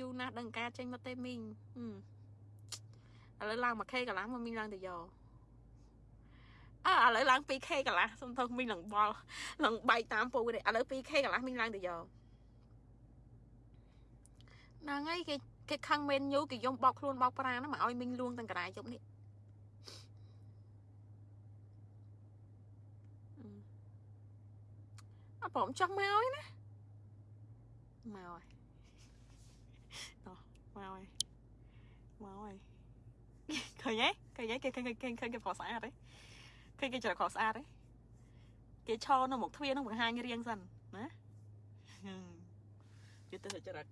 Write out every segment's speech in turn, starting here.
យូរណាស់ដឹងការចេញមកទេមីងឥឡូវឡើង 1k កន្លះមកមីងឡើងទៅយកអើឥឡូវឡើង 2k កន្លះសុំទោសមីងឡើងបល់ឡើងបែកតាមពូនេះឥឡូវ 2k កន្លះមីងឡើងទៅយកហ្នឹងហើយគេគេខឹងមែនញូគេយំបោកខ្លួនបោកប្រាណាមកឲ្យមីងលួងទាំងកន្លែងជប់នេះអត់ព្រមចង់មកហើយណាមកហើយតោះមកហើយមកហើយ ឃើញទេឃើញទេគេឃើញឃើញឃើញគេប្រកស្អាតទេឃើញគេច្រកខស្អាតទេគេឈរនៅមុខទ្វារនឹងបង្ហាញរៀងសិនណាជិះទៅច្រក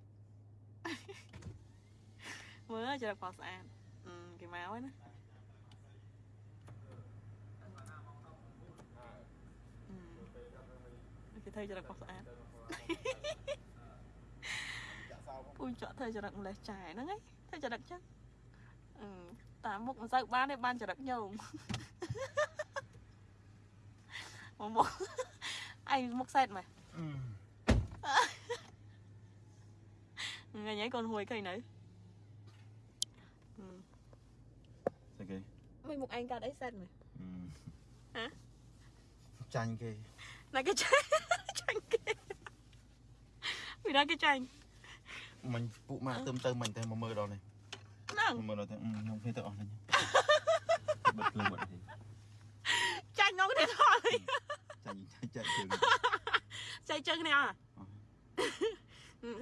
មើលច្រកខស្អាតគេមកហើយណាគេធ្វើច្រកខស្អាតពូចក់ធ្វើចរិតម្លេះចាយហ្នឹងឯងធ្វើចរិតចឹង តាមមុខមិនសូវបានទេបានចរិតញោមមកមកឯងមុខសែតមកថ្ងៃនេះកូនហួយឃើញនៅស្អីគេមិនមុខឯងកាត់អីសែតមកហ៎ចាញ់គេណាគេចាញ់ចាញ់គេមានណាគេចាញ់មិញពួកម៉ាក់ទៅទៅមិញតែមកមើលដល់នេះ ហ្នឹងមើលដល់តែខ្ញុំគ្នាទៅអស់នេះបិទភ្លើងបាត់ទេចាញ់ងទៅថយចាញ់ចាញ់ជើងចាញ់ជើងនេះអត់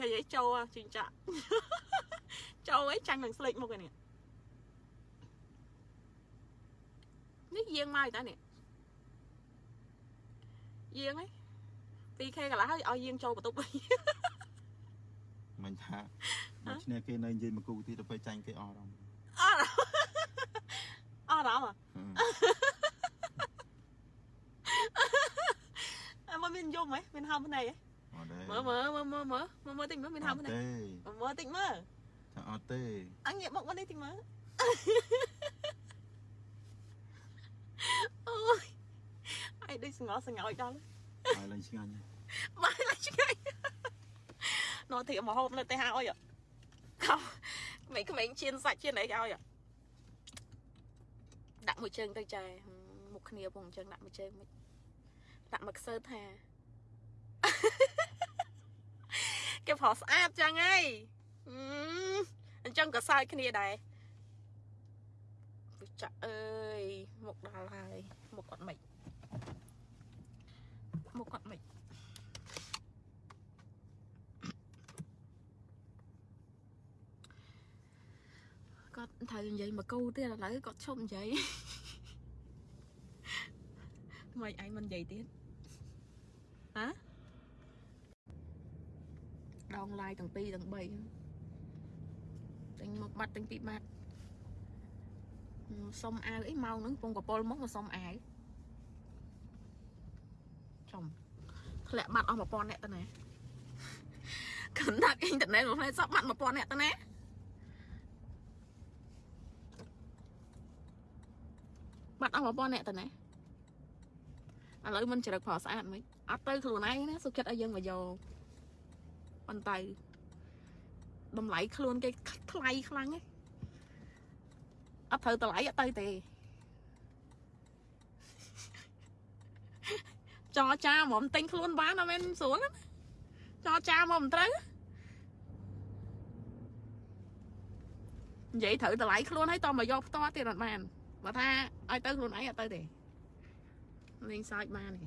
ហើយឯងចូលជីងចាក់ចូលអីចាញ់នឹងស្លេកមុខឯនេះនេះយាងមកតែនេះយាងឯង 2k កន្លះហើយឲ្យយាងចូលបន្ទប់វិញ មិនថាដូច្នេះគេនៅនិយាយមកគូទៀតទៅពេលចាញ់គេអស់អារម្មណ៍អស់អារម្មណ៍អើមកមានយំហ៎មានហៅភ្នែកហ៎អត់ទេមើលមើលមើលមើលមើលមើលតិចមើលមានហៅភ្នែកមើលតិចមើលថាអត់ទេអញងាកមកមកនេះតិចមើលអូយអីដូចស្ងល់ស្ងោចដល់ហើយឡើងឆ្ងាញ់បាយឡើងឆ្ងាញ់ នោះទីមកហូបនៅទេហៅអុយខំក្មេងក្មេងជៀនសាច់ជៀនអីឲ្យដាក់មួយជើងទៅចាមុខគ្នាពងអញ្ចឹងដាក់មួយជើងមិនដាក់មកខ្សើថាគេប្រស្អាតចឹងហើយអញ្ចឹងក៏សើចគ្នាដែរចាក់អើយមុខដល់ហើយមុខគាត់មិនមុខគាត់មិន គាត់ត្រូវនិយាយមកគូទៀតឥឡូវគាត់ឈប់និយាយមិនឯងមិននិយាយទៀតហ៎ដងឡាយទាំង2ទាំង3ទិញមកបាត់ទិញពីបាត់សុំអាវអីម៉ោងហ្នឹងពងកពលមកមកសុំអាវចំធ្លាក់បាត់អស់1000អ្នកទៅណាកណ្ដាប់អ៊ីនធឺណិតមកផ្លែសក់បាត់1000អ្នកទៅណា បាត់អស់1000អ្នកទៅណាឥឡូវមិនជ្រឹកប្រស្អាតមិនអត់ទៅខ្លួនឯងណាសុខចិត្តឲ្យយើងមកយកប៉ុន្តែតម្លៃខ្លួនគេថ្លៃខ្លាំងឯងអត់ត្រូវតម្លៃអត់ទៅទេចរចាហ្មងទិញខ្លួនបានអត់មែនស្រួលណាចរចាមកមិនត្រូវនិយាយត្រូវតម្លៃខ្លួនហើយតមកយកផ្ទាល់ទៀតអត់បាន បើថាឲ្យទៅខ្លួនឯងអត់ទៅទេលេងសើចបានទេ